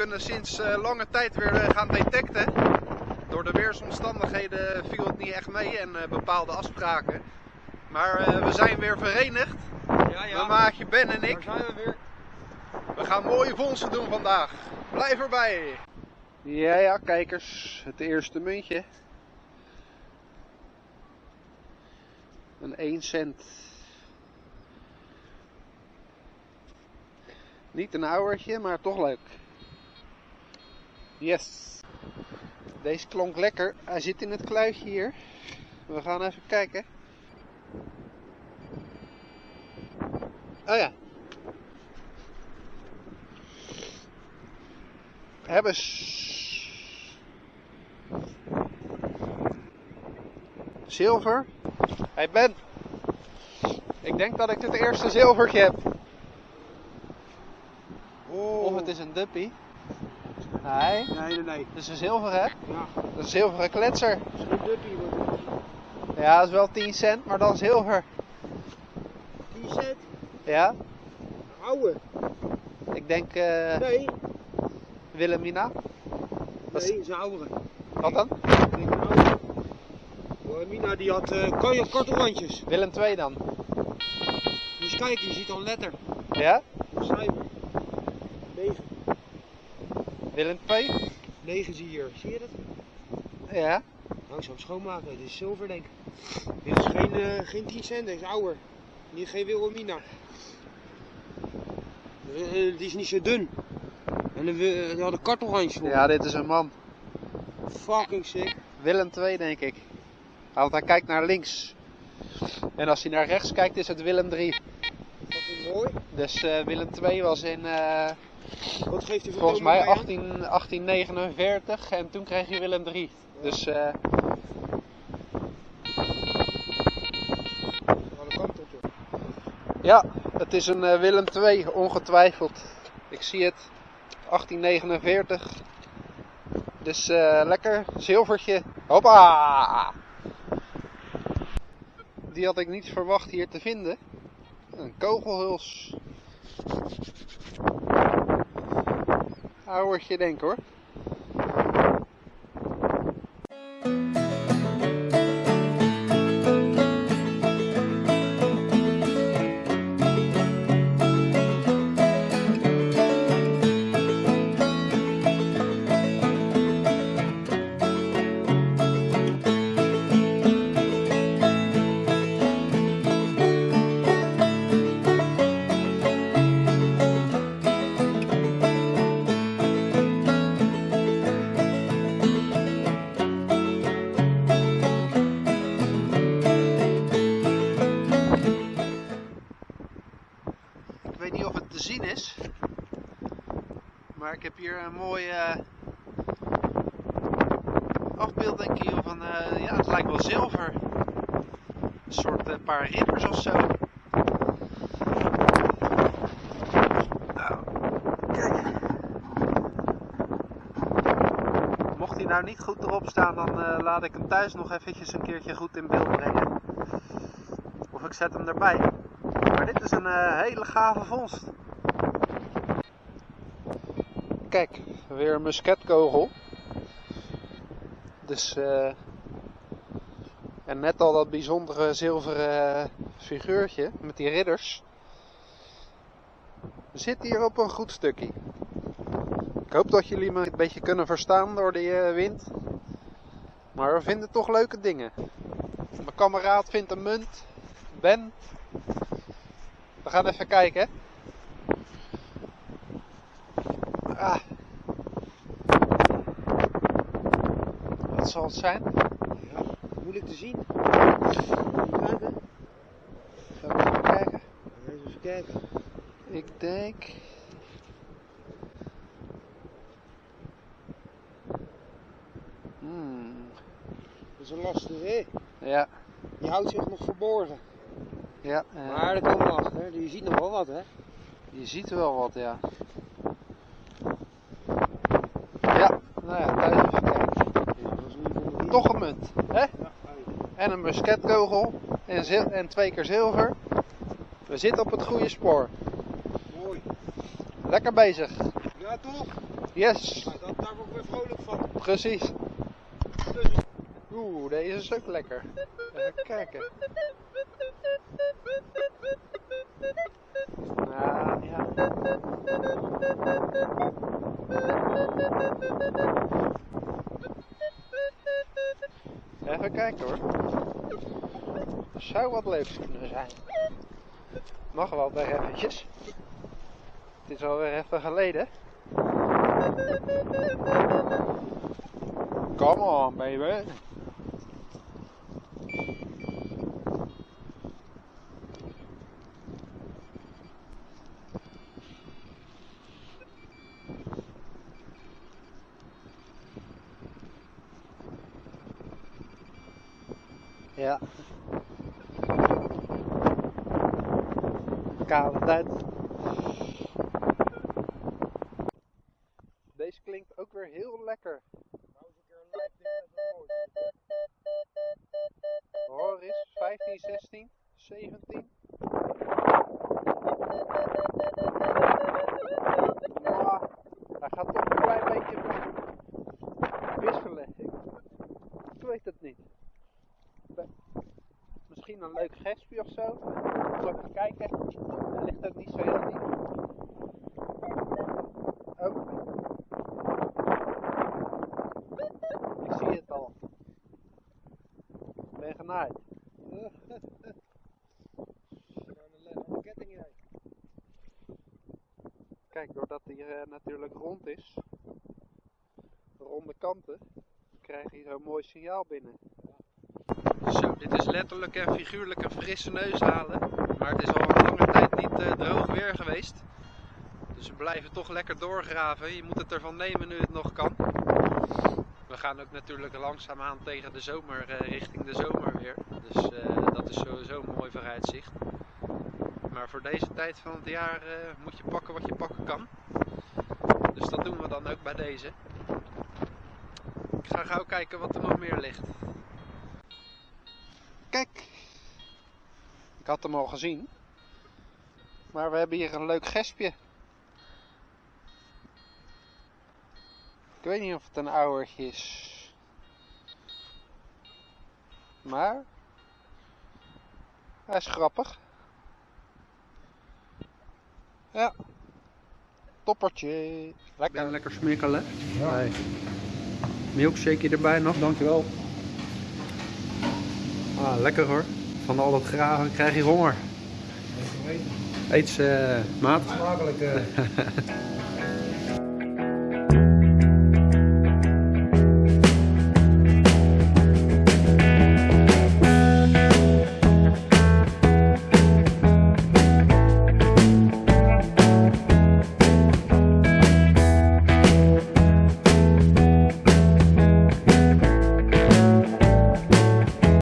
kunnen sinds eh, lange tijd weer eh, gaan detecten. Door de weersomstandigheden viel het niet echt mee en eh, bepaalde afspraken. Maar eh, we zijn weer verenigd. Ja, Mijn maatje Ben en Daar ik. zijn we weer. We gaan mooie vondsten doen vandaag. Blijf erbij. Ja, ja, kijkers. Het eerste muntje. Een 1 cent. Niet een ouwertje, maar toch leuk. Yes. Deze klonk lekker. Hij zit in het kluitje hier. We gaan even kijken. Oh ja. Hebben Zilver. Hey Ben. Ik denk dat ik het eerste zilvertje heb. Oh. Of het is een duppie. Nee, Nee, nee, nee. het is een zilver hè? Ja, Dat is een zilveren kletser. het is geen duppie. Ja, dat is wel 10 cent, maar dan zilver. 10 cent. Ja, Oude. ik denk eh Nee, Wilhelmina. Wat is- nee, dat is een oudere. Wat dan? Ik denk een oude. Oh, Mina die had uh, kartelrandjes. Willem 2 dan. Moet eens kijken, je ziet al een letter. Ja? Een cijfer. 9. Willem 2? 9 zie je hier. Zie je dat? Ja. Nou, ik zou hem schoonmaken. Dit is zilver, denk ik. Dit is geen, eh, geen 10 cent, dit is ouder. Niet geen Wilhelmina. Eh, die is niet zo dun. En die had een kartelrandje voor. Ja, dit is een man. Fucking sick. Willem 2 denk ik. Want hij kijkt naar links. En als hij naar rechts kijkt is het Willem 3. Fucking mooi. Dus Willem 2 was in Wat geeft hij voor volgens mij tonen bij 18, 1849 en toen kreeg je Willem 3. Dus eh, ja, het is een eh, Willem 2 ongetwijfeld. Ik zie het. 1849. Dus eh, lekker zilvertje. Hoppa! Die had ik niet verwacht hier te vinden. Een kogelhuls. Ouwertje denk hoor. Maar ik heb hier een mooie eh, afbeelding van, eh, ja het lijkt wel zilver. Een soort eh, paar ridders of zo. Nou, kijk. Mocht hij nou niet goed erop staan, dan laat ik hem thuis nog eventjes een keertje goed in beeld brengen. Of ik zet hem erbij. Maar dit is een hele gave vondst. Kijk, weer een musketkogel. Dus, eh en net al dat bijzondere zilveren figuurtje met die ridders. We zitten hier op een goed stukje. Ik hoop dat jullie me een beetje kunnen verstaan door die eh, wind. Maar we vinden toch leuke dingen. Mijn kameraad vindt een munt. Ben, we gaan even kijken. Ah. Wat zal het zijn? Ja, moeilijk te zien. Zal ik even kijken? Even kijken. Ik denk. Hmm. Dat is een lastige, hè? Ja, Die houdt zich nog verborgen. ja. eh, Maar komen we achter. Je ziet nog wel wat, hè? je ziet wel wat. Ja, nou ja, thuis even kijken. Ja, dat is in ieder geval niet. Toch een munt, hè? Ja. En een musketkogel en, zil- en twee keer zilver. We zitten op het goede spoor. Mooi. Lekker bezig. Ja, Ja, toch? Yes, Nou, dat, daar word ik weer vrolijk van. precies. Oeh, deze is ook lekker. Even kijken. Nou, ja. Even kijken hoor. Zou wat leuks kunnen zijn. Mag wel weer eventjes. Het is alweer even geleden. Come on, baby. Ja. Tijd. Deze klinkt ook weer heel lekker. Hoor eens, 15, 16, 17. Ah, hij gaat toch een klein beetje wisselen. Ik, weet het niet. Misschien een leuk gespje of zo. Zal ik even kijken. Hij ligt ook niet zo heel diep. Oh. Ik zie het al. Ik ben genaaid. Kijk, doordat hij eh, natuurlijk rond is, ronde kanten, krijg je zo'n mooi signaal binnen. Zo, dit is letterlijk en figuurlijk een frisse neus halen. Maar het is al een lange tijd niet eh, droog weer geweest. Dus we blijven toch lekker doorgraven. Je moet het ervan nemen nu het nog kan. We gaan ook natuurlijk langzaamaan tegen de zomer, eh, richting de zomer weer. Dus eh, dat is sowieso een mooi vooruitzicht. Maar voor deze tijd van het jaar moet je pakken wat je pakken kan. Dus dat doen we dan ook bij deze. Ik ga gauw kijken wat er nog meer ligt. Kijk! Ik had hem al gezien. Maar we hebben hier een leuk gespje. Ik weet niet of het een ouwertje is. Maar... Hij is grappig. Ja. Toppertje. Lekker. Ben lekker smikkelen. Ja. Hey. Milkshake erbij nog, dankjewel. Ah, lekker hoor. Van al dat graven krijg je honger. Eet ze, maat. Smakelijk. eh.